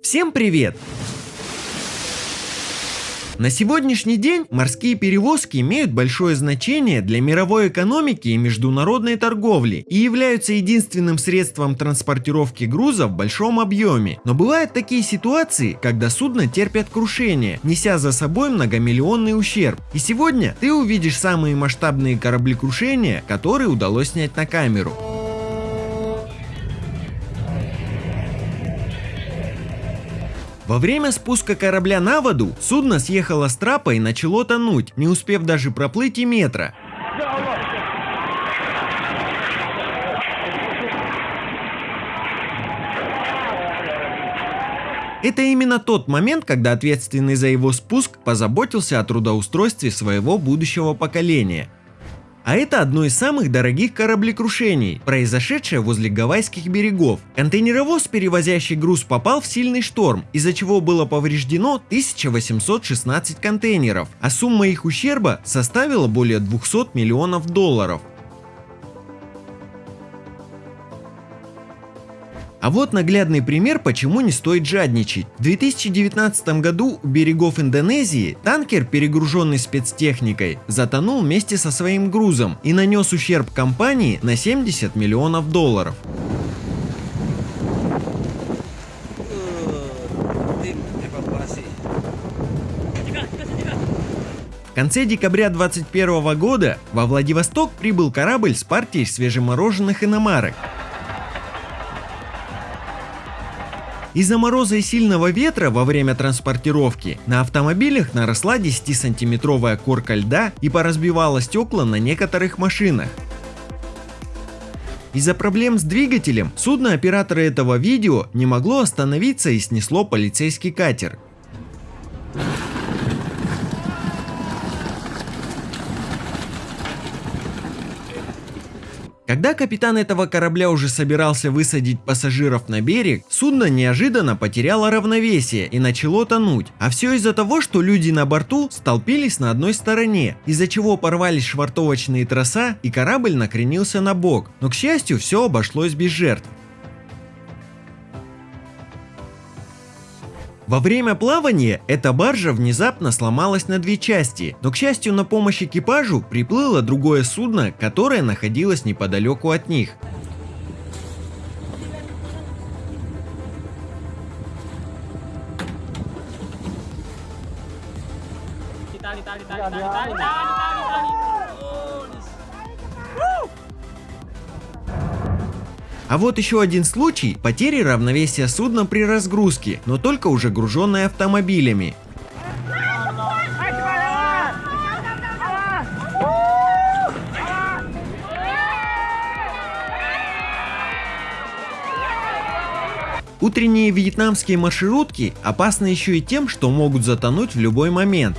Всем привет! На сегодняшний день морские перевозки имеют большое значение для мировой экономики и международной торговли и являются единственным средством транспортировки груза в большом объеме. Но бывают такие ситуации, когда судно терпят крушение, неся за собой многомиллионный ущерб. И сегодня ты увидишь самые масштабные кораблекрушения, которые удалось снять на камеру. Во время спуска корабля на воду судно съехало с трапа и начало тонуть, не успев даже проплыть и метра. Это именно тот момент, когда ответственный за его спуск позаботился о трудоустройстве своего будущего поколения. А это одно из самых дорогих кораблекрушений, произошедшее возле Гавайских берегов. Контейнеровоз, перевозящий груз, попал в сильный шторм, из-за чего было повреждено 1816 контейнеров, а сумма их ущерба составила более 200 миллионов долларов. А вот наглядный пример, почему не стоит жадничать. В 2019 году у берегов Индонезии танкер, перегруженный спецтехникой, затонул вместе со своим грузом и нанес ущерб компании на 70 миллионов долларов. В конце декабря 2021 года во Владивосток прибыл корабль с партией свежемороженых иномарок. Из-за мороза и сильного ветра во время транспортировки на автомобилях наросла 10-сантиметровая корка льда и поразбивала стекла на некоторых машинах. Из-за проблем с двигателем судно оператора этого видео не могло остановиться и снесло полицейский катер. Когда капитан этого корабля уже собирался высадить пассажиров на берег, судно неожиданно потеряло равновесие и начало тонуть. А все из-за того, что люди на борту столпились на одной стороне, из-за чего порвались швартовочные троса и корабль накренился на бок. Но к счастью, все обошлось без жертв. Во время плавания эта баржа внезапно сломалась на две части, но к счастью на помощь экипажу приплыло другое судно, которое находилось неподалеку от них. Tali, tali, tali, tali, tali, А вот еще один случай потери равновесия судна при разгрузке, но только уже груженное автомобилями. Утренние вьетнамские маршрутки опасны еще и тем, что могут затонуть в любой момент.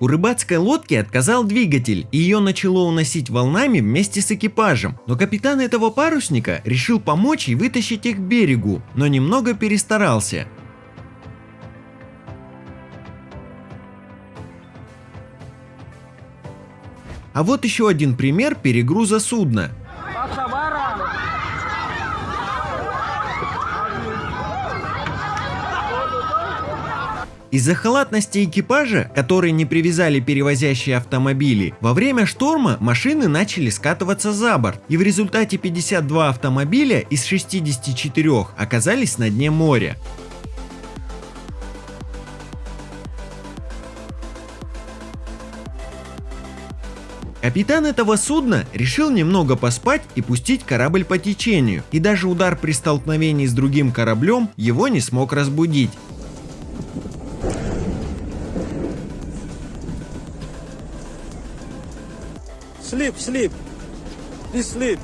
У рыбацкой лодки отказал двигатель, и ее начало уносить волнами вместе с экипажем. Но капитан этого парусника решил помочь и вытащить их к берегу, но немного перестарался. А вот еще один пример перегруза судна. Из-за халатности экипажа, которые не привязали перевозящие автомобили, во время шторма машины начали скатываться за борт, и в результате 52 автомобиля из 64 оказались на дне моря. Капитан этого судна решил немного поспать и пустить корабль по течению, и даже удар при столкновении с другим кораблем его не смог разбудить. Sleep, sleep. Please sleep.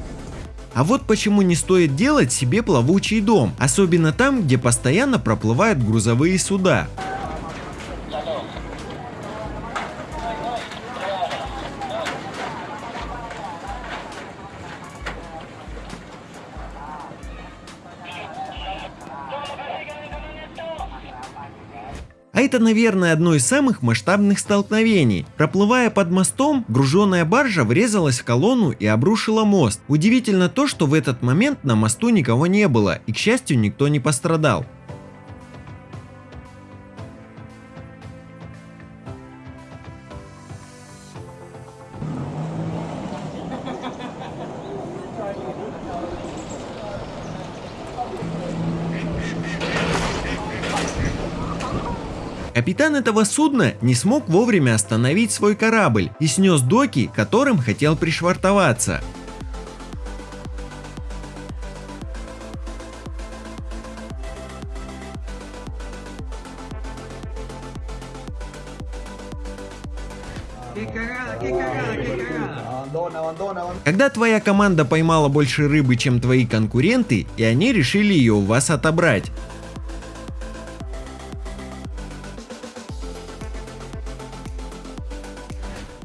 А вот почему не стоит делать себе плавучий дом, особенно там, где постоянно проплывают грузовые суда. Это, наверное, одно из самых масштабных столкновений. Проплывая под мостом, груженная баржа врезалась в колонну и обрушила мост. Удивительно то, что в этот момент на мосту никого не было и, к счастью, никто не пострадал. Капитан этого судна не смог вовремя остановить свой корабль и снес доки, которым хотел пришвартоваться. Когда твоя команда поймала больше рыбы, чем твои конкуренты, и они решили ее у вас отобрать.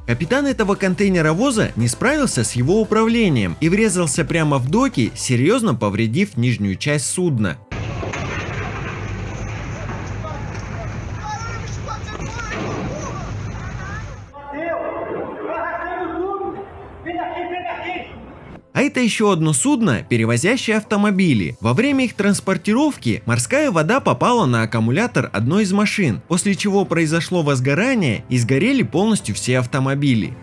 Капитан этого контейнеровоза не справился с его управлением и врезался прямо в доки, серьезно повредив нижнюю часть судна. Это еще одно судно, перевозящее автомобили. Во время их транспортировки морская вода попала на аккумулятор одной из машин, после чего произошло возгорание и сгорели полностью все автомобили.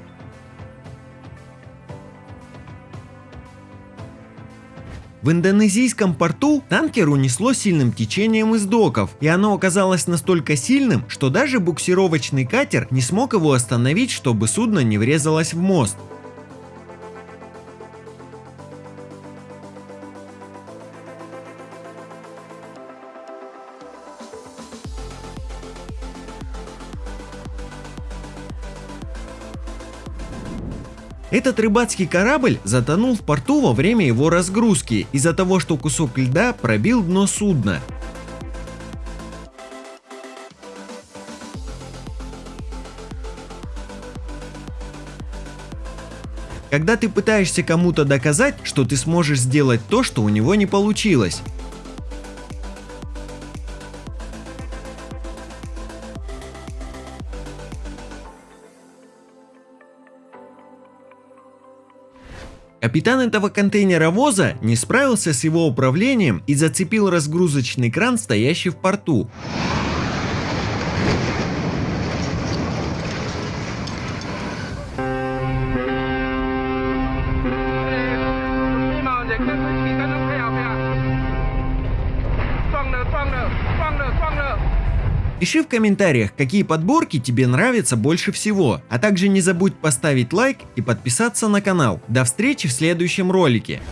В индонезийском порту танкер унесло сильным течением из доков, и оно оказалось настолько сильным, что даже буксировочный катер не смог его остановить, чтобы судно не врезалось в мост. Этот рыбацкий корабль затонул в порту во время его разгрузки из-за того, что кусок льда пробил дно судна. Когда ты пытаешься кому-то доказать, что ты сможешь сделать то, что у него не получилось. Капитан этого контейнеровоза не справился с его управлением и зацепил разгрузочный кран, стоящий в порту. Пиши в комментариях, какие подборки тебе нравятся больше всего, а также не забудь поставить лайк и подписаться на канал. До встречи в следующем ролике.